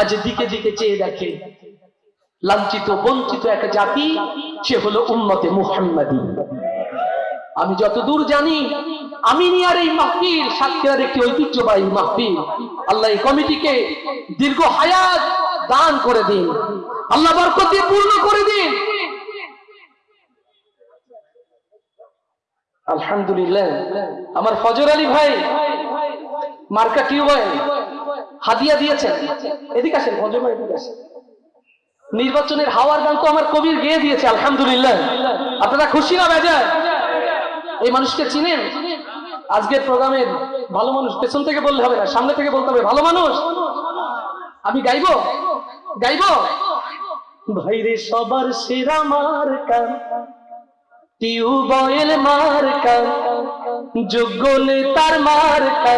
আজ দিকে দিকে চেয়ে দেখে লাঞ্ছিত, বঞ্চিত একটা জাতি, সে হলো উম্মতে মুহাম্মাদি। আমি যতদূর জানি আমিনিয়ার এই মাহফিল সাতক্ষীরার একটি ঐতিহ্যবাহী মাহফিল। আল্লাহ এই কমিটিকে দীর্ঘ হায়াত দান করে দিন। আল্লাহ বরকত দিয়ে পূর্ণ করে দিন। আলহামদুলিল্লাহ, আমার ফজর আলী ভাই, মার্কা টিউবওয়েল হাদিয়া দিয়েছেন। এদিকে আসেন ভাই এদিকে আসেন। নির্বাচনের হাওয়ার গান তো আমার কবির গেয়ে দিয়েছে, আলহামদুলিল্লাহ। আপনারা খুশি না বেজার এই মানুষকে চিনেন? আজকের প্রোগ্রামের ভালো মানুষ, পেছন থেকে বললে হবে না, সামনে থেকে বলতে হবে, ভালো মানুষ? আমি গাইবো? গাইবো? ভাইরে সবার সেরা মার্কা টিউবয়েল মার্কা, যোগ্য নেতার মার্কা।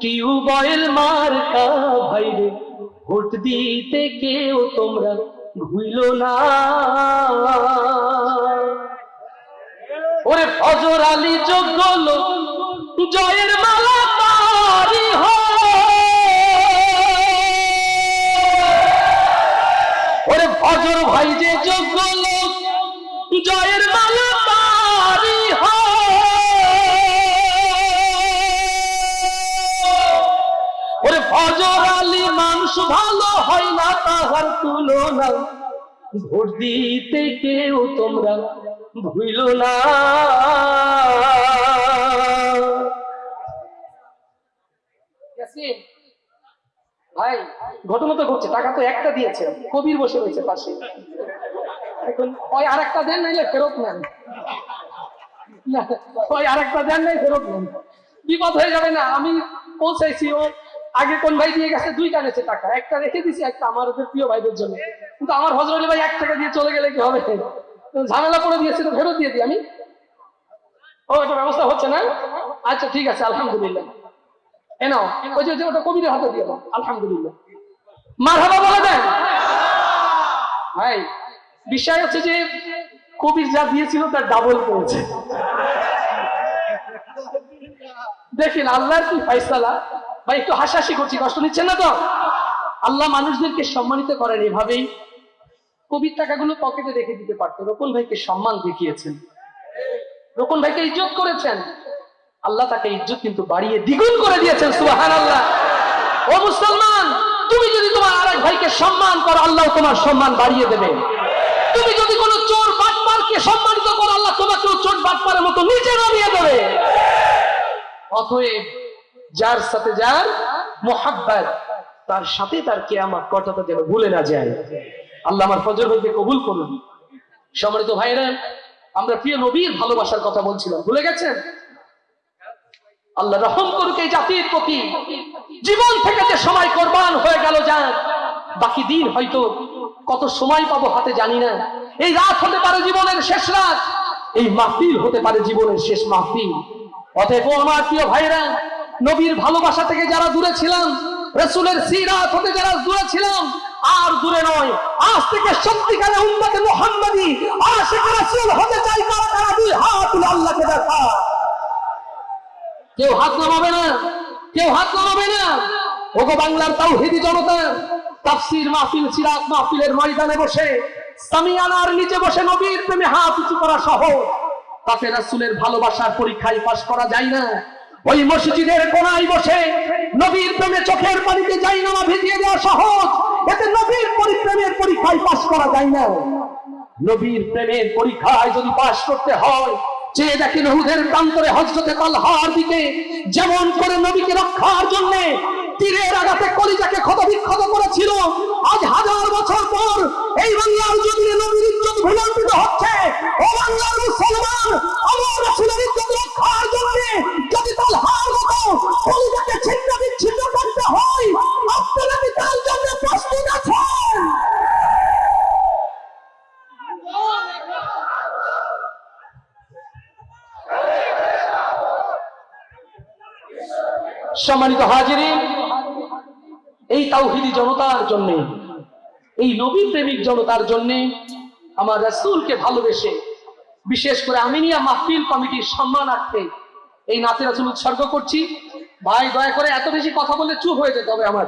টিউবয়েল মার্কা ভাইরে, ভোট দিতে কেউ তোমরা ভুইল না। ওরে ফজর আলী যোগ্য লোক, জয়ের মালা তারি ওরে ফজর ভাই যে যোগ্য লোক, জয়ের মালা না তাহার তুলনা ভোট দিতে কেউ তোমরা ভুইল না। ভাই ঘটনা তো ঘটছে টাকা তো একটা দিয়েছে কবির বসে রয়েছে পাশে। এখন ওই আর একটা দেন নাইলে ফেরত নেন। না, ওই আর একটা দেন নাই ফেরত নেন। বিপদ হয়ে যাবে না আমি পৌঁছাইছি ও আগে কোন ভাই দিয়ে গেছে, দুইটা গেছে টাকা। একটা রেখে দিছি, একটা আমার ওদের প্রিয় ভাইদের জন্য। কিন্তু আমার হজরলি ভাই এক টাকা দিয়ে চলে গেলে কি হবে? ঝামেলা করে দিয়েছে, তো ফেরত দিয়ে দিই আমি। ও এটা ব্যবস্থা হচ্ছে না? আচ্ছা ঠিক আছে, আলহামদুলিল্লাহ। এ ওই যে- ওটা কবিরের হাতে দিয়ে দাও। আলহামদুলিল্লাহ। মার বলে দেন। ভাই, বিষয় হচ্ছে যে, কবির যা দিয়েছিল তার ডাবল পেয়েছে দেখেন, আল্লাহর কি ফাইসালা ভাই, একটু হাসাহাসি করছি, কষ্ট নিচ্ছেন না তো? আল্লাহ মানুষদেরকে সম্মানিত করেন এভাবেই। কবির টাকাগুলো পকেটে রেখে দিতে পারতো। রোপন ভাইকে সম্মান দেখিয়েছেন। রোপন ভাইকে ইজ্জত করেছেন। আল্লাহ তাকে ইজ্জত কিন্তু বাড়িয়ে দ্বিগুণ করে দিয়েছেন সুবাহান আল্লাহ ও মুসলমান, তুমি যদি তোমার আরেক ভাইকে সম্মান করো, আল্লাহ তোমার সম্মান বাড়িয়ে দেবে। তুমি যদি কোনো চোর বাটপারকে সম্মানিত করো, আল্লাহ তোমাকেও চোর বাটপারের মতো নিচে নামিয়ে দেবে। অতএব যার সাথে যার মোহাব্বত, তার সাথে তার কেয়ামত কথাটা যেন ভুলে না যায়। আল্লাহ আমার ফজর ভাইকে কবুল করুন। সম্মানিত ভাইরা আমরা প্রিয় নবীর ভালোবাসার কথা বলছিলাম, ভুলে গেছেন? আল্লাহ রহম করুক এই জাতির প্রতি। জীবন থেকে যে সময় কোরবান হয়ে গেল যান বাকি দিন হয়তো কত সময় পাবো হাতে জানি না। এই রাত হতে পারে জীবনের শেষ রাত, এই মাহফিল হতে পারে জীবনের শেষ মাহফিল। অতএব আমার প্রিয় ভাইরা নবীর ভালোবাসা থেকে যারা দূরে ছিলাম, রসুলের সিরাত হতে যারা দূরে ছিলাম, আর দূরে নয়, আজ থেকে সত্যিকারে উন্নতে মোহাম্মদী হতে চাই আল্লাহকে দেখা। কেউ হাত নামাবে না, কেউ হাত নামাবে না। ওগো বাংলার তাওহিদি জনতা, তাফসীর মাহফিল, সিরাত মাহফিলের ময়দানে বসে, সামিয়ানার নিচে বসে নবীর প্রেমে হাত উঁচু করা সহজ। তাতে রাসূলের ভালোবাসার পরীক্ষায় পাশ করা যায় না। ওই মসজিদের কোনায় বসে নবীর প্রেমে চোখের পানিতে যাই না ভিজিয়ে দেওয়া সহজ। এতে নবীর পরিপ্রেমের পরীক্ষায় পাশ করা যায় না। নবীর প্রেমের পরীক্ষায় যদি পাশ করতে হয় চেয়ে দেখি নহুদের প্রান্তরে হজরতে তালহার দিকে যেমন করে নবীকে রক্ষার জন্য তীরের আঘাতে কলিজাকে ক্ষত বিক্ষত করেছিল, আজ হাজার বছর পর এই বাংলার সম্মানিত হাজিরিন, এই তাওহিদি জনতার জন্য, এই নবী প্রেমিক জনতার জন্য আমার রাসূলকে ভালোবেসে বিশেষ করে আমিনিয়া মাহফিল কমিটির সম্মান সম্মানার্থে এই নাতে রাসূল উৎসর্গ করছি। ভাই, দয়া করে এত বেশি কথা বললে চুপ হয়ে যেতে হবে আমার।